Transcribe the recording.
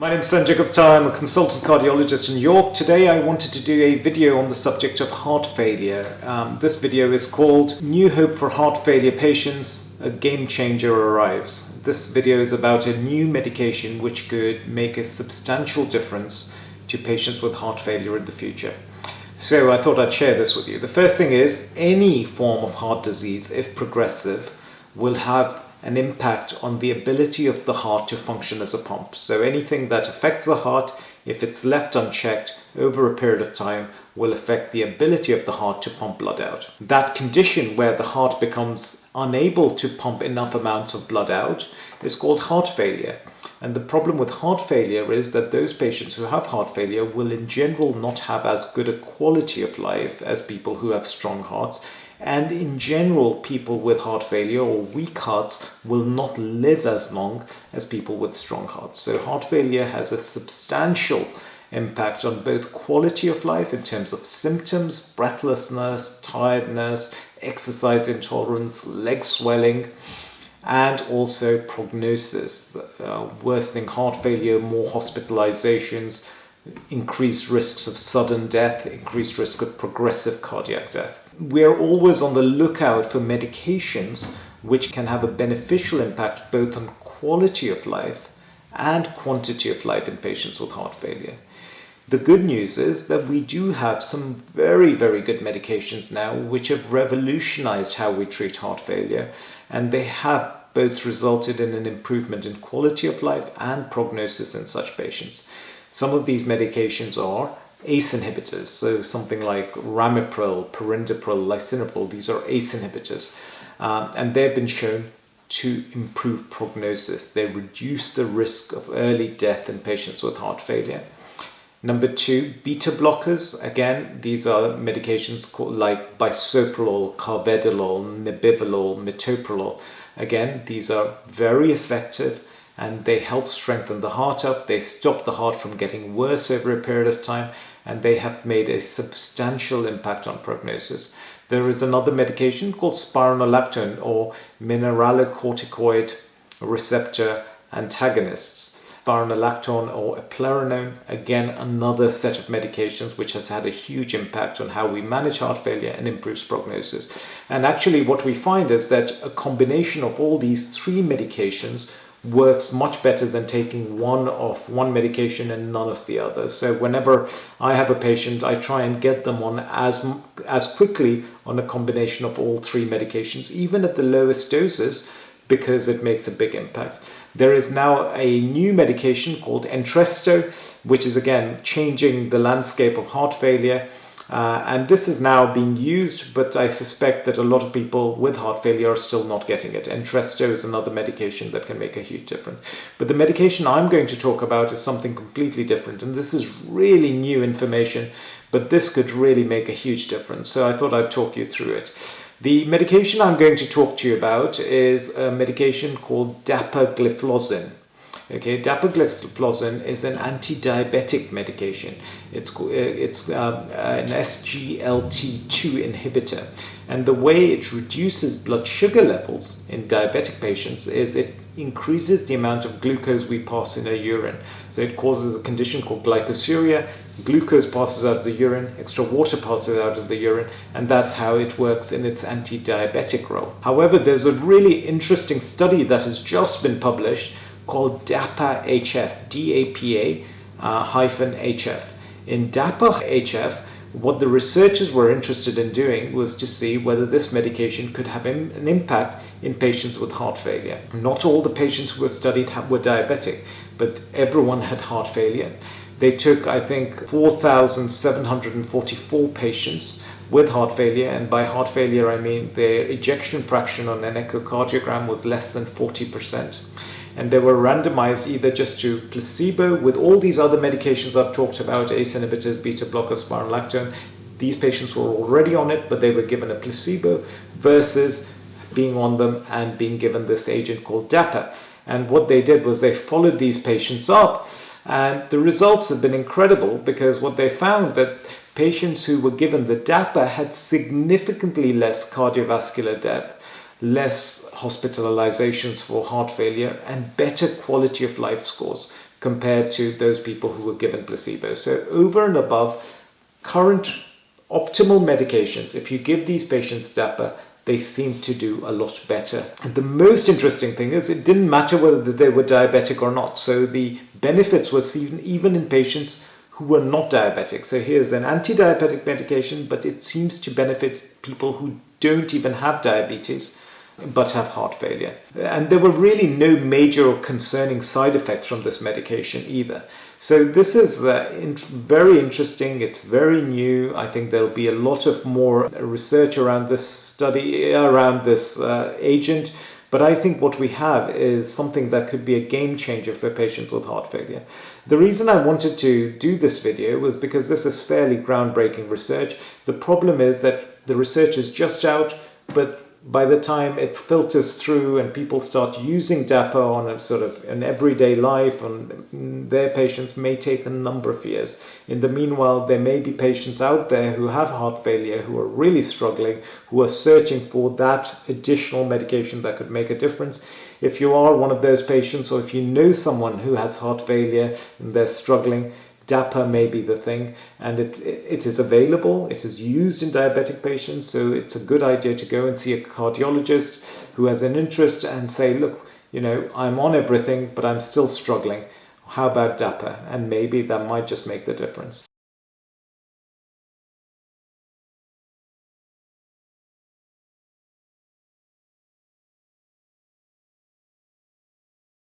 My name is Sanjay Gupta, I'm a consultant cardiologist in York. Today I wanted to do a video on the subject of heart failure. Um, this video is called New Hope for Heart Failure Patients, a Game Changer Arrives. This video is about a new medication which could make a substantial difference to patients with heart failure in the future. So I thought I'd share this with you. The first thing is any form of heart disease, if progressive, will have an impact on the ability of the heart to function as a pump. So anything that affects the heart, if it's left unchecked over a period of time, will affect the ability of the heart to pump blood out. That condition where the heart becomes unable to pump enough amounts of blood out is called heart failure. And the problem with heart failure is that those patients who have heart failure will in general not have as good a quality of life as people who have strong hearts and in general, people with heart failure or weak hearts will not live as long as people with strong hearts. So heart failure has a substantial impact on both quality of life in terms of symptoms, breathlessness, tiredness, exercise intolerance, leg swelling, and also prognosis, uh, worsening heart failure, more hospitalizations, increased risks of sudden death, increased risk of progressive cardiac death we're always on the lookout for medications which can have a beneficial impact both on quality of life and quantity of life in patients with heart failure. The good news is that we do have some very, very good medications now which have revolutionized how we treat heart failure and they have both resulted in an improvement in quality of life and prognosis in such patients. Some of these medications are ACE inhibitors, so something like ramipril, perindopril, lisinopril, these are ACE inhibitors, um, and they've been shown to improve prognosis. They reduce the risk of early death in patients with heart failure. Number two, beta blockers. Again, these are medications called like bisoprolol, carvedilol, nebivolol, metoprolol. Again, these are very effective and they help strengthen the heart up. They stop the heart from getting worse over a period of time and they have made a substantial impact on prognosis. There is another medication called spironolactone or mineralocorticoid receptor antagonists. Spironolactone or eplerenone, again another set of medications which has had a huge impact on how we manage heart failure and improves prognosis. And actually what we find is that a combination of all these three medications works much better than taking one of one medication and none of the others. So whenever I have a patient, I try and get them on as, as quickly on a combination of all three medications, even at the lowest doses, because it makes a big impact. There is now a new medication called Entresto, which is again changing the landscape of heart failure uh, and this is now being used, but I suspect that a lot of people with heart failure are still not getting it. Entresto is another medication that can make a huge difference. But the medication I'm going to talk about is something completely different, and this is really new information, but this could really make a huge difference. So I thought I'd talk you through it. The medication I'm going to talk to you about is a medication called dapagliflozin. Okay, dapagliflozin is an anti-diabetic medication. It's, uh, it's uh, an SGLT2 inhibitor. And the way it reduces blood sugar levels in diabetic patients is it increases the amount of glucose we pass in our urine. So it causes a condition called glycosuria. Glucose passes out of the urine, extra water passes out of the urine, and that's how it works in its anti-diabetic role. However, there's a really interesting study that has just been published called DAPA-HF, D-A-P-A uh, hyphen HF. In DAPA-HF, what the researchers were interested in doing was to see whether this medication could have an impact in patients with heart failure. Not all the patients who were studied were diabetic, but everyone had heart failure. They took, I think, 4,744 patients with heart failure, and by heart failure I mean their ejection fraction on an echocardiogram was less than 40% and they were randomized either just to placebo with all these other medications I've talked about, ACE inhibitors, beta blockers, spironolactone. These patients were already on it, but they were given a placebo versus being on them and being given this agent called DAPA. And what they did was they followed these patients up and the results have been incredible because what they found that patients who were given the DAPA had significantly less cardiovascular death less hospitalizations for heart failure and better quality of life scores. compared to those people who were given placebo. So over and above current optimal medications, if you give these patients DAPA, they seem to do a lot better. And the most interesting thing is it didn't matter whether they were diabetic or not. So the benefits were seen even in patients who were not diabetic. So here's an anti-diabetic medication, but it seems to benefit people who don't even have diabetes but have heart failure. And there were really no major or concerning side effects from this medication either. So this is uh, in very interesting, it's very new. I think there'll be a lot of more research around this study, around this uh, agent. But I think what we have is something that could be a game changer for patients with heart failure. The reason I wanted to do this video was because this is fairly groundbreaking research. The problem is that the research is just out, but by the time it filters through and people start using DAPA on a sort of an everyday life and mm, their patients may take a number of years. In the meanwhile, there may be patients out there who have heart failure who are really struggling, who are searching for that additional medication that could make a difference. If you are one of those patients or if you know someone who has heart failure and they're struggling, DAPA may be the thing and it, it is available, it is used in diabetic patients, so it's a good idea to go and see a cardiologist who has an interest and say, look, you know, I'm on everything, but I'm still struggling. How about DAPA? And maybe that might just make the difference.